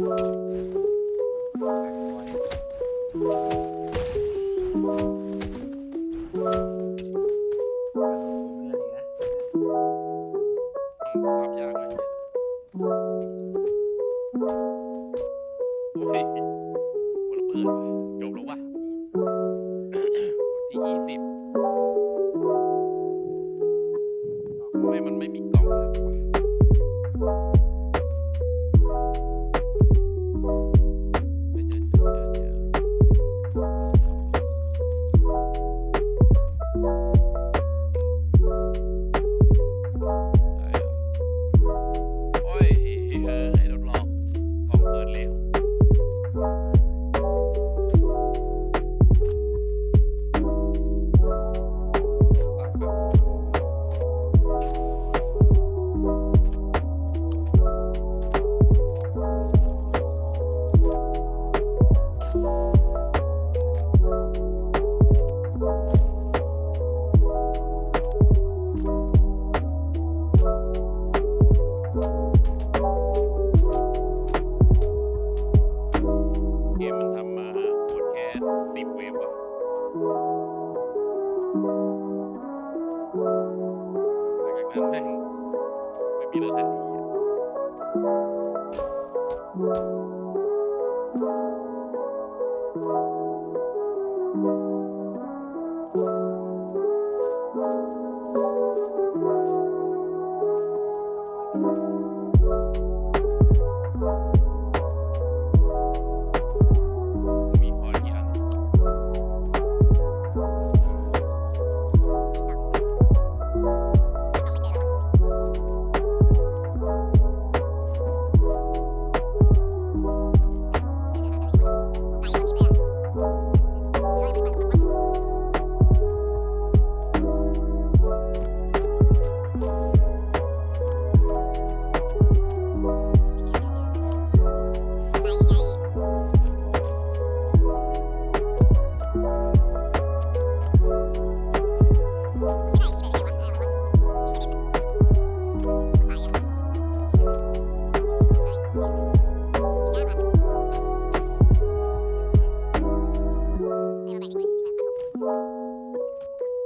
ที่ยี่สิบทำไมมันไม่มีก vida del día.